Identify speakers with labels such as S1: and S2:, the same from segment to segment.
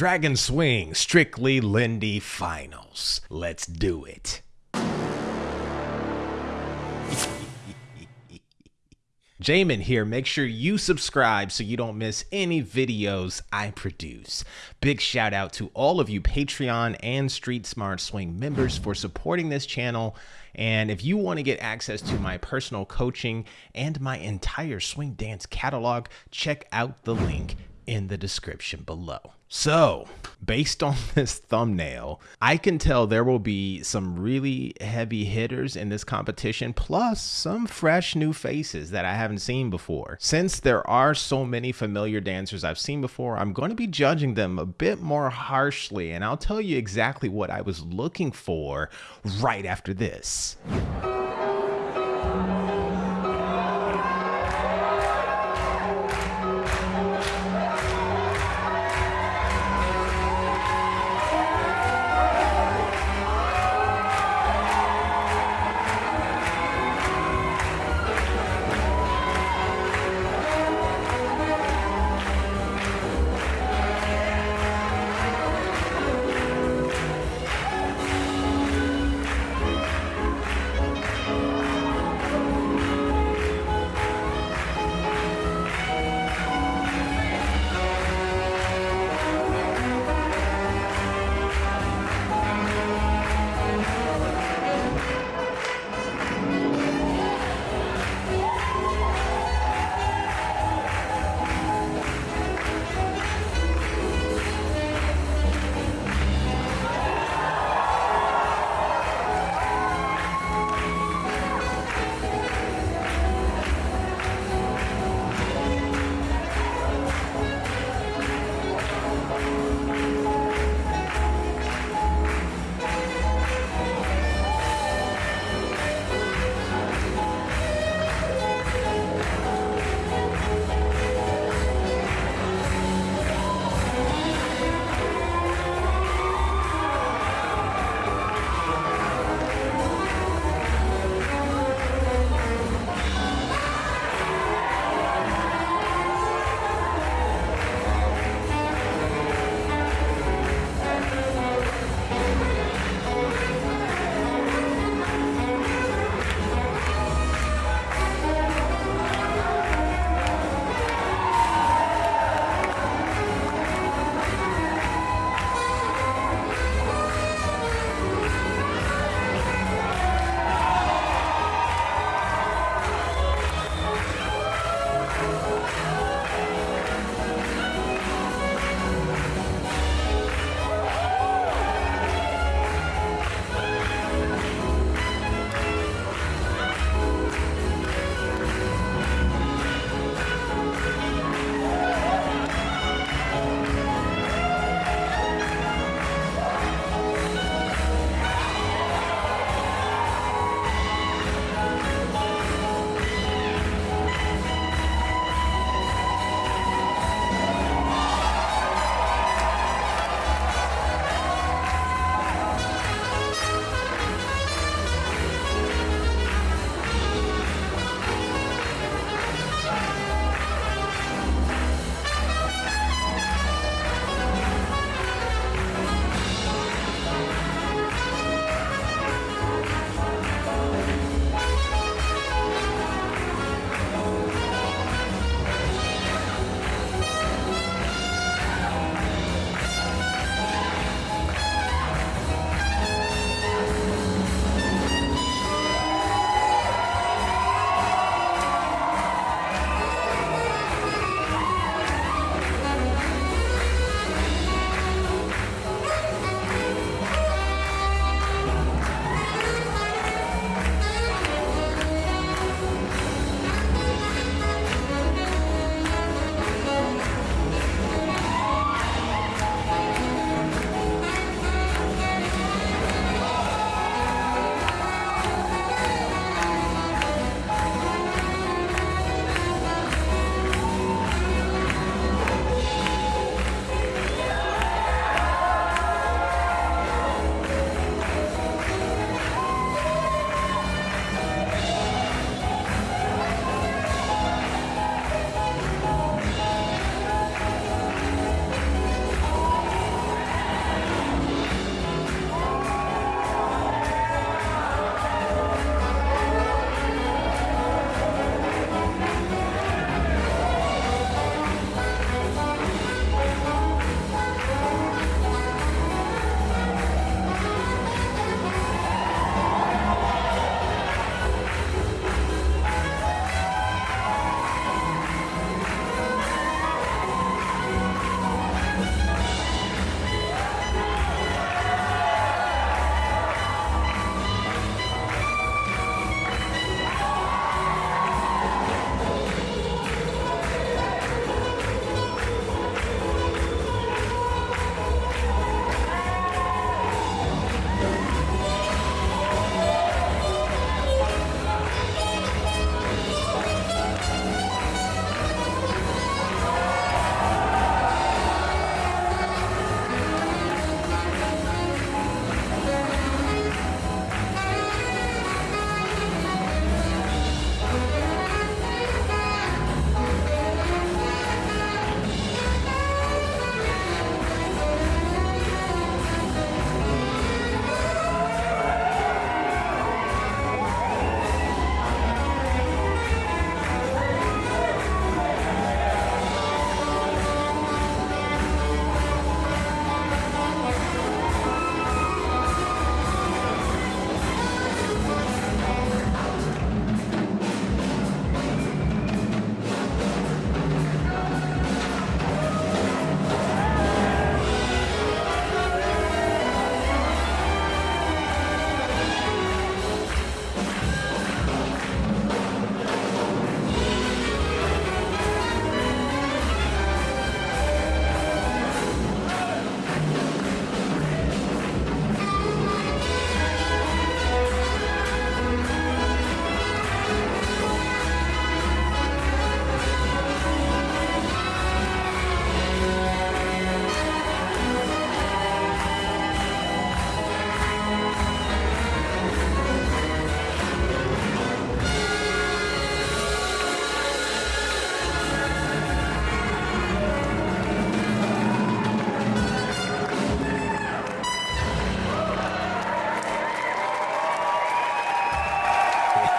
S1: Dragon Swing Strictly Lindy Finals. Let's do it. Jamin here. Make sure you subscribe so you don't miss any videos I produce. Big shout out to all of you Patreon and Street Smart Swing members for supporting this channel. And if you want to get access to my personal coaching and my entire swing dance catalog, check out the link in the description below. So, based on this thumbnail, I can tell there will be some really heavy hitters in this competition, plus some fresh new faces that I haven't seen before. Since there are so many familiar dancers I've seen before, I'm going to be judging them a bit more harshly, and I'll tell you exactly what I was looking for right after this.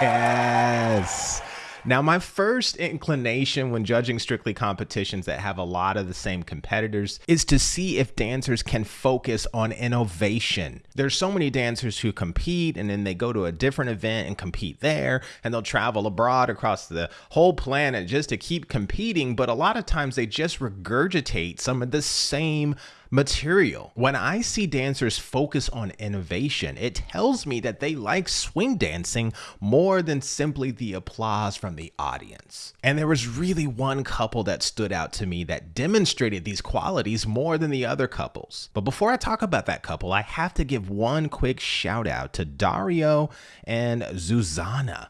S1: Yes. Now, my first inclination when judging strictly competitions that have a lot of the same competitors is to see if dancers can focus on innovation. There's so many dancers who compete and then they go to a different event and compete there, and they'll travel abroad across the whole planet just to keep competing, but a lot of times they just regurgitate some of the same material. When I see dancers focus on innovation, it tells me that they like swing dancing more than simply the applause from the audience. And there was really one couple that stood out to me that demonstrated these qualities more than the other couples. But before I talk about that couple, I have to give one quick shout out to Dario and Zuzana.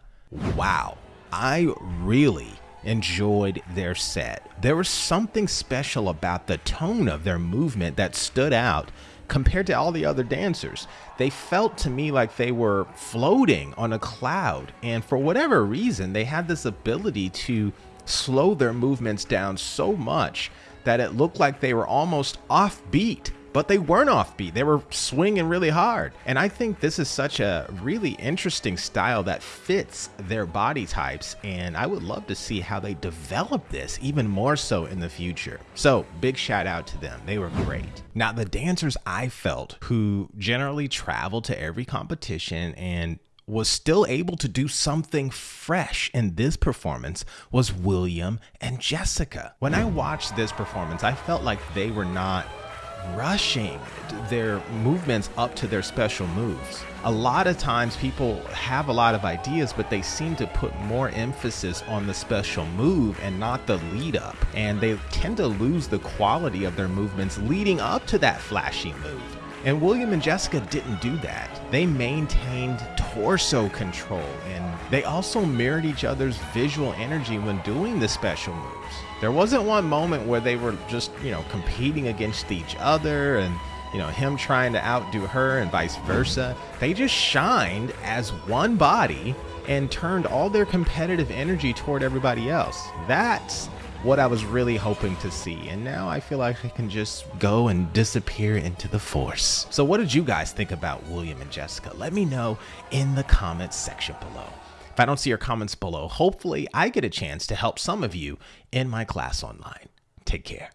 S1: Wow, I really enjoyed their set. There was something special about the tone of their movement that stood out compared to all the other dancers. They felt to me like they were floating on a cloud, and for whatever reason, they had this ability to slow their movements down so much that it looked like they were almost offbeat but they weren't offbeat. They were swinging really hard. And I think this is such a really interesting style that fits their body types. And I would love to see how they develop this even more so in the future. So big shout out to them. They were great. Now, the dancers I felt who generally travel to every competition and was still able to do something fresh in this performance was William and Jessica. When I watched this performance, I felt like they were not rushing their movements up to their special moves. A lot of times people have a lot of ideas, but they seem to put more emphasis on the special move and not the lead up. And they tend to lose the quality of their movements leading up to that flashy move. And William and Jessica didn't do that. They maintained torso control and they also mirrored each other's visual energy when doing the special moves. There wasn't one moment where they were just, you know, competing against each other and, you know, him trying to outdo her and vice versa. They just shined as one body and turned all their competitive energy toward everybody else. That's what I was really hoping to see. And now I feel like I can just go and disappear into the force. So what did you guys think about William and Jessica? Let me know in the comments section below. If I don't see your comments below, hopefully I get a chance to help some of you in my class online. Take care.